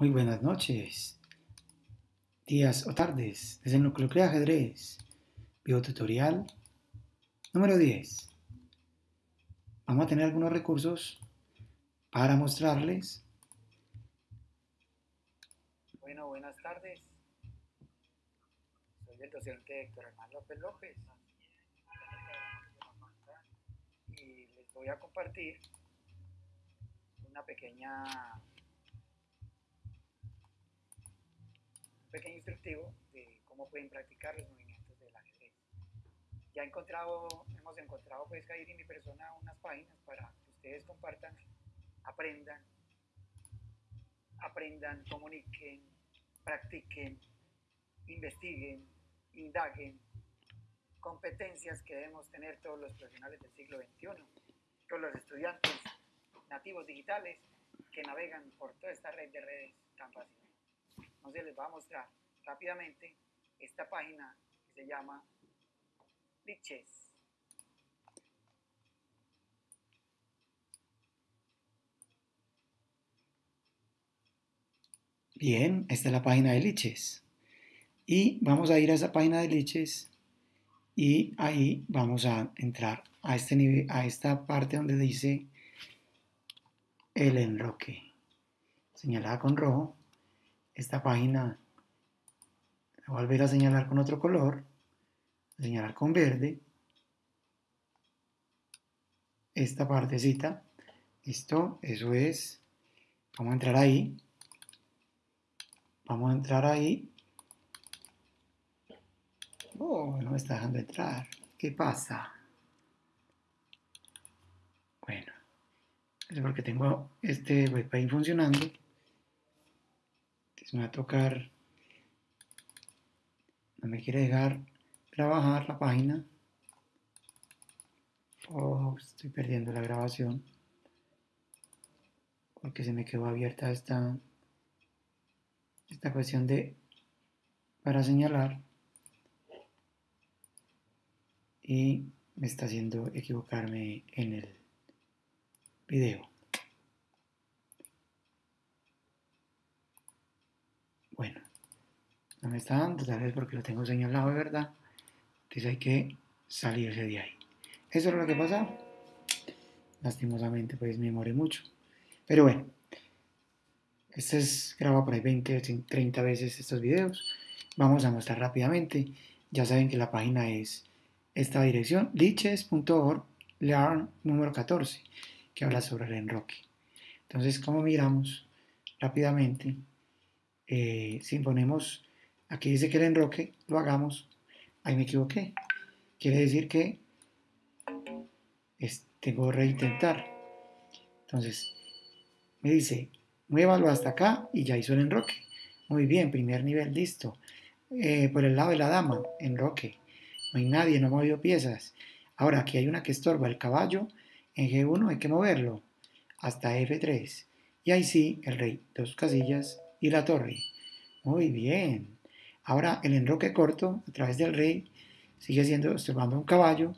Muy buenas noches, días o tardes, desde el núcleo de ajedrez, tutorial número 10. Vamos a tener algunos recursos para mostrarles. Bueno, buenas tardes. Soy el docente Héctor Hernán López López. Y les voy a compartir una pequeña pequeño instructivo de cómo pueden practicar los movimientos del ajedrez. Ya encontrado, hemos encontrado pues Jair y mi persona unas páginas para que ustedes compartan, aprendan, aprendan, comuniquen, practiquen, investiguen, indaguen, competencias que debemos tener todos los profesionales del siglo XXI, todos los estudiantes nativos digitales que navegan por toda esta red de redes tan fácilmente. Entonces les voy a mostrar rápidamente esta página que se llama Liches. Bien, esta es la página de Liches. Y vamos a ir a esa página de Liches y ahí vamos a entrar a, este nivel, a esta parte donde dice el enroque, señalada con rojo esta página voy a volver a señalar con otro color, señalar con verde, esta partecita, listo, eso es, vamos a entrar ahí, vamos a entrar ahí, oh, no me está dejando entrar, ¿qué pasa? Bueno, es porque tengo este webpage funcionando, me va a tocar, no me quiere dejar trabajar la página. Oh, estoy perdiendo la grabación porque se me quedó abierta esta, esta cuestión de para señalar y me está haciendo equivocarme en el video. Bueno, no me está dando, tal vez porque lo tengo señalado de verdad. Entonces hay que salirse de ahí. Eso es lo que pasa. Lastimosamente, pues me demoré mucho. Pero bueno, este es grabado por ahí 20 o 30 veces estos videos. Vamos a mostrar rápidamente. Ya saben que la página es esta dirección, liches.org, learn número 14, que habla sobre el enroque. Entonces, como miramos rápidamente, eh, si ponemos, aquí dice que el enroque, lo hagamos, ahí me equivoqué. Quiere decir que tengo que reintentar. Entonces, me dice, muévalo hasta acá y ya hizo el enroque. Muy bien, primer nivel, listo. Eh, por el lado de la dama, enroque. No hay nadie, no ha movido piezas. Ahora, aquí hay una que estorba el caballo. En G1 hay que moverlo hasta F3. Y ahí sí, el rey, dos casillas y la torre. Muy bien. Ahora el enroque corto a través del rey sigue siendo estorbando un caballo,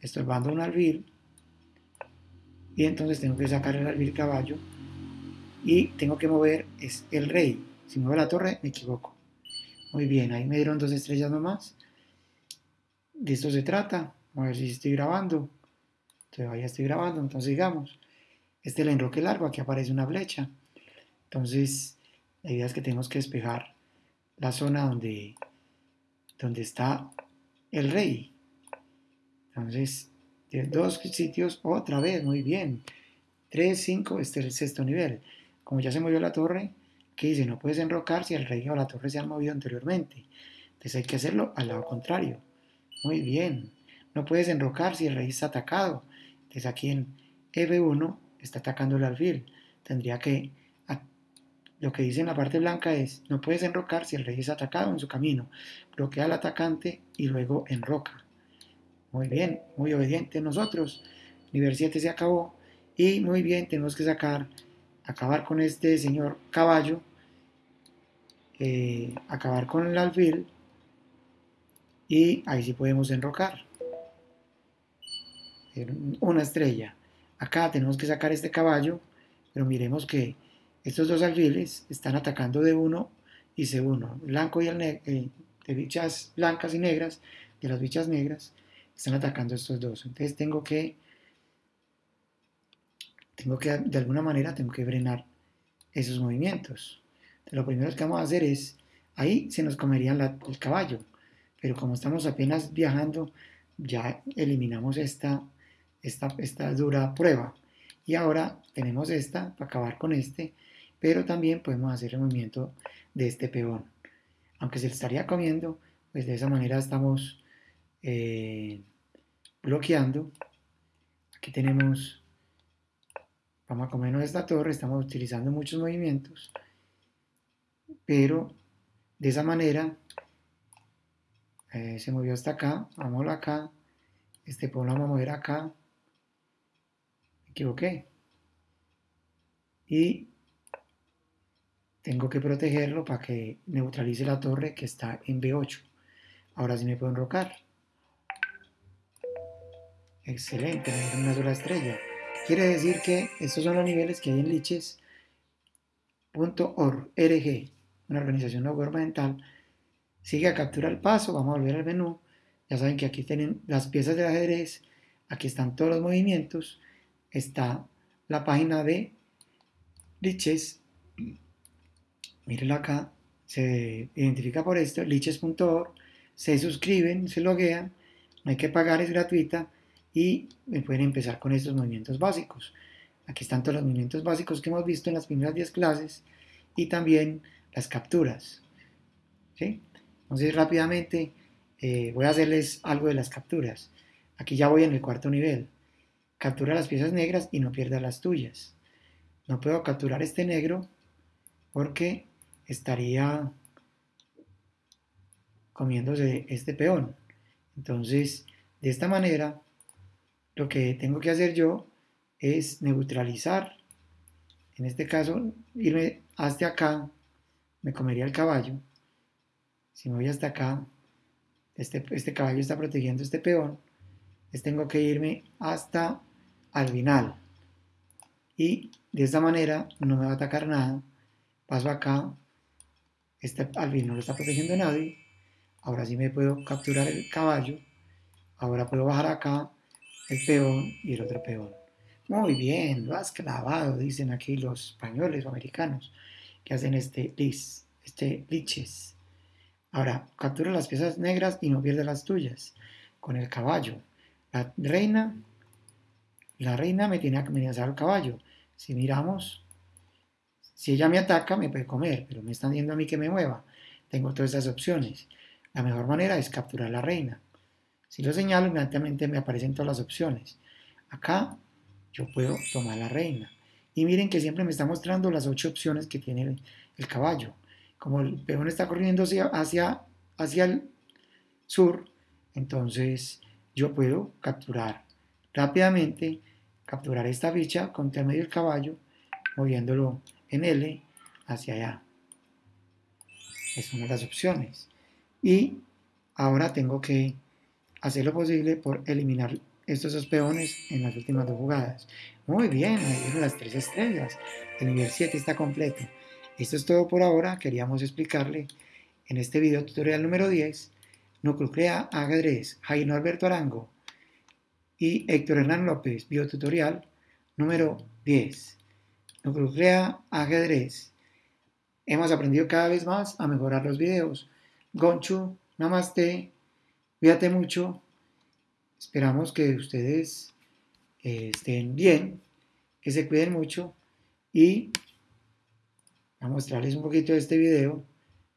estorbando un alfil. Y entonces tengo que sacar el alfil caballo y tengo que mover es el rey. Si muevo la torre me equivoco. Muy bien, ahí me dieron dos estrellas nomás. De esto se trata. A ver si estoy grabando. Todavía estoy grabando, entonces digamos. Este es el enroque largo, aquí aparece una flecha. Entonces la idea es que tenemos que despejar la zona donde, donde está el rey. Entonces, de dos sitios, otra vez, muy bien. 3, 5, este es el sexto nivel. Como ya se movió la torre, ¿qué dice? No puedes enrocar si el rey o la torre se han movido anteriormente. Entonces hay que hacerlo al lado contrario. Muy bien. No puedes enrocar si el rey está atacado. Entonces aquí en F1 está atacando el alfil. Tendría que lo que dice en la parte blanca es, no puedes enrocar si el rey es atacado en su camino. Bloquea al atacante y luego enroca. Muy bien, muy obediente nosotros. Nivel 7 se acabó. Y muy bien, tenemos que sacar, acabar con este señor caballo. Eh, acabar con el alfil. Y ahí sí podemos enrocar. Una estrella. Acá tenemos que sacar este caballo. Pero miremos que estos dos alfiles están atacando D1 y C1, blanco y el eh, de bichas blancas y negras, de las bichas negras, están atacando estos dos. Entonces tengo que, tengo que, de alguna manera, tengo que frenar esos movimientos. lo primero que vamos a hacer es, ahí se nos comería el caballo, pero como estamos apenas viajando, ya eliminamos esta, esta, esta dura prueba. Y ahora tenemos esta para acabar con este, pero también podemos hacer el movimiento de este peón. Aunque se le estaría comiendo, pues de esa manera estamos eh, bloqueando. Aquí tenemos, vamos a comernos esta torre, estamos utilizando muchos movimientos, pero de esa manera eh, se movió hasta acá, vamos acá, este peón lo vamos a mover acá, me equivoqué, y tengo que protegerlo para que neutralice la torre que está en B8. Ahora sí me puedo enrocar. Excelente, me una sola estrella. Quiere decir que estos son los niveles que hay en liches.org, una organización no gubernamental. Sigue a capturar el paso, vamos a volver al menú. Ya saben que aquí tienen las piezas de ajedrez, aquí están todos los movimientos, está la página de liches. Mírenlo acá, se identifica por esto, liches.org, se suscriben, se loguean, no hay que pagar, es gratuita y pueden empezar con estos movimientos básicos. Aquí están todos los movimientos básicos que hemos visto en las primeras 10 clases y también las capturas. Entonces rápidamente eh, voy a hacerles algo de las capturas. Aquí ya voy en el cuarto nivel. Captura las piezas negras y no pierda las tuyas. No puedo capturar este negro porque estaría comiéndose este peón. Entonces, de esta manera, lo que tengo que hacer yo es neutralizar, en este caso, irme hasta acá, me comería el caballo. Si me voy hasta acá, este, este caballo está protegiendo este peón, tengo que irme hasta al final. Y de esta manera no me va a atacar nada. Paso acá, este alvin no lo está protegiendo nadie. Ahora sí me puedo capturar el caballo. Ahora puedo bajar acá el peón y el otro peón. Muy bien, lo has clavado, dicen aquí los españoles o americanos que hacen este este liches. Ahora, captura las piezas negras y no pierde las tuyas. Con el caballo. La reina, la reina me tiene que amenazar el caballo. Si miramos, si ella me ataca, me puede comer, pero me están diciendo a mí que me mueva. Tengo todas esas opciones. La mejor manera es capturar la reina. Si lo señalo, inmediatamente me aparecen todas las opciones. Acá yo puedo tomar la reina. Y miren que siempre me está mostrando las ocho opciones que tiene el, caballo. Como el peón está corriendo hacia, hacia, hacia el sur, entonces yo puedo capturar rápidamente, capturar esta ficha con el medio del caballo, moviéndolo en L hacia allá. Es una de las opciones. Y ahora tengo que hacer lo posible por eliminar estos dos peones en las últimas dos jugadas. Muy bien, ahí vienen las tres estrellas. El nivel 7 está completo. Esto es todo por ahora. Queríamos explicarle en este video tutorial número 10 Nuclucrea Ajedrez, Jaime Alberto Arango y Héctor Hernán López, biotutorial número 10. Nuclucrea Ajedrez. Hemos aprendido cada vez más a mejorar los videos. Gonchu, Namaste. Cuídate mucho. Esperamos que ustedes eh, estén bien, que se cuiden mucho y a mostrarles un poquito de este video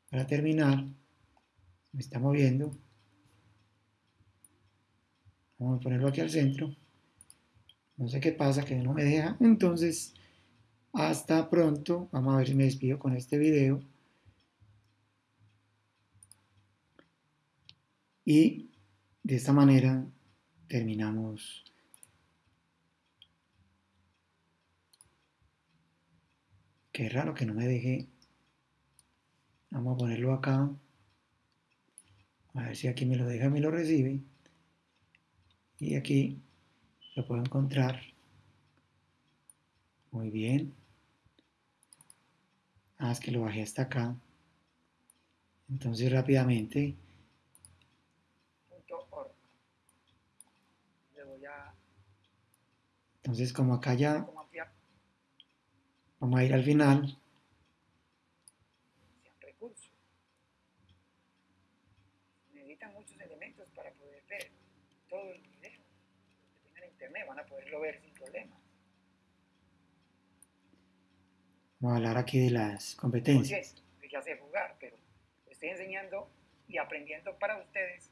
para terminar. Me está moviendo. Vamos a ponerlo aquí al centro. No sé qué pasa, que no me deja. Entonces, hasta pronto. Vamos a ver si me despido con este video. Y de esta manera terminamos Qué raro que no me deje. Vamos a ponerlo acá. A ver si aquí me lo deja me lo recibe. Y aquí lo puedo encontrar. Muy bien. Ah, es que lo bajé hasta acá. Entonces rápidamente. .org. Le voy a Entonces como acá ya vamos a ir al final. Necesitan muchos elementos para poder ver todo el video. Los que tengan internet van a poderlo ver sin problemas. Vamos a hablar aquí de las competencias. yo ya sé jugar, pero estoy enseñando y aprendiendo para ustedes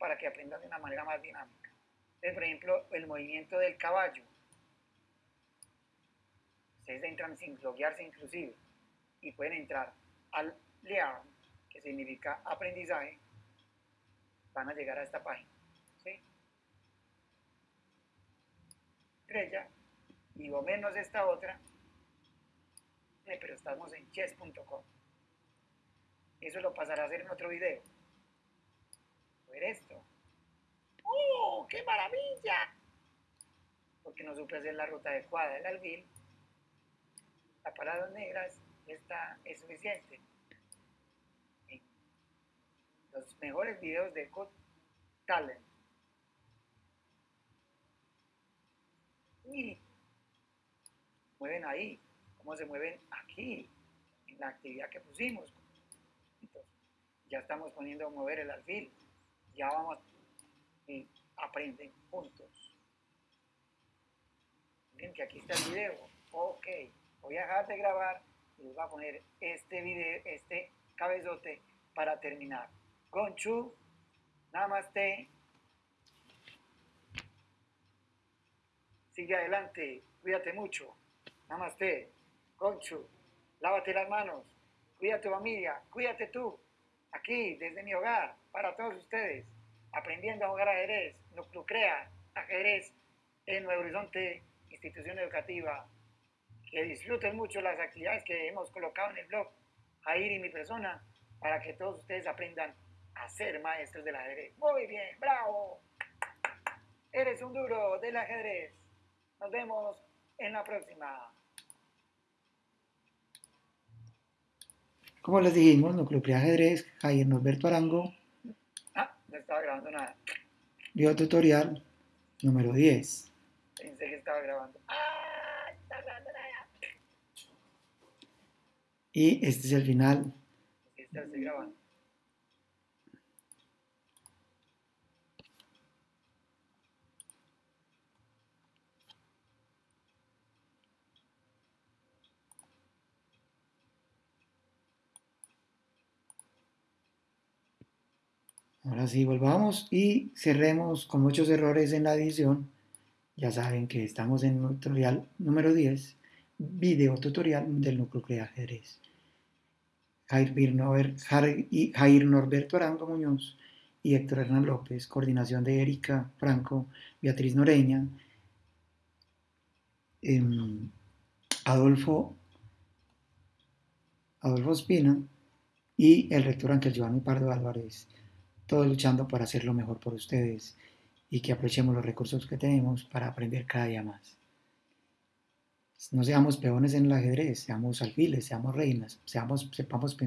para que aprendan de una manera más dinámica. Entonces, por ejemplo, el movimiento del caballo. Ustedes entran sin loguearse inclusive y pueden entrar al Learn, que significa aprendizaje, van a llegar a esta página. ¿sí? Estrella y o menos esta otra, pero estamos en chess.com. Eso lo pasaré a hacer en otro video. Ver esto. ¡Oh, qué maravilla! Porque no supe hacer la ruta adecuada del alfil. La palabra negras esta es suficiente. En Los mejores videos de Got Talent. Y mueven ahí, cómo se mueven aquí, en la actividad que pusimos. Ya estamos poniendo a mover el alfil, ya vamos y aprenden juntos. Miren que aquí está el video. Ok, voy a dejar de grabar y les voy a poner este video, este cabezote para terminar. Gonchu, Namaste. Sigue adelante, cuídate mucho. Namaste. Gonchu, lávate las manos. Cuida a tu familia, cuídate tú. Aquí, desde mi hogar, para todos ustedes, aprendiendo a jugar ajedrez, Nuclucrea, ajedrez en Nuevo Horizonte, institución educativa. Que disfruten mucho las actividades que hemos colocado en el blog, Jair y mi persona, para que todos ustedes aprendan a ser maestros del ajedrez. Muy bien, bravo. Eres un duro del ajedrez. Nos vemos en la próxima. Como les dijimos, Nucleopría Ajedrez, Jair Norberto Arango, Ah, no estaba grabando nada. video tutorial número 10. Pensé que estaba grabando. Ah, está grabando nada. Y este es el final. Está, estoy grabando. Ahora sí, volvamos y cerremos con muchos errores en la edición. Ya saben que estamos en tutorial número 10, video tutorial del Nucleopría Ajedrez. Jair, Norbert, Jair Norberto Arango Muñoz y Héctor Hernán López, coordinación de Erika Franco, Beatriz Noreña, eh, Adolfo, Adolfo Espina y el rector Ángel Giovanni Pardo Álvarez, todos luchando por hacer lo mejor por ustedes y que aprovechemos los recursos que tenemos para aprender cada día más. No seamos peones en el ajedrez, seamos alfiles, seamos reinas, seamos, sepamos pensar.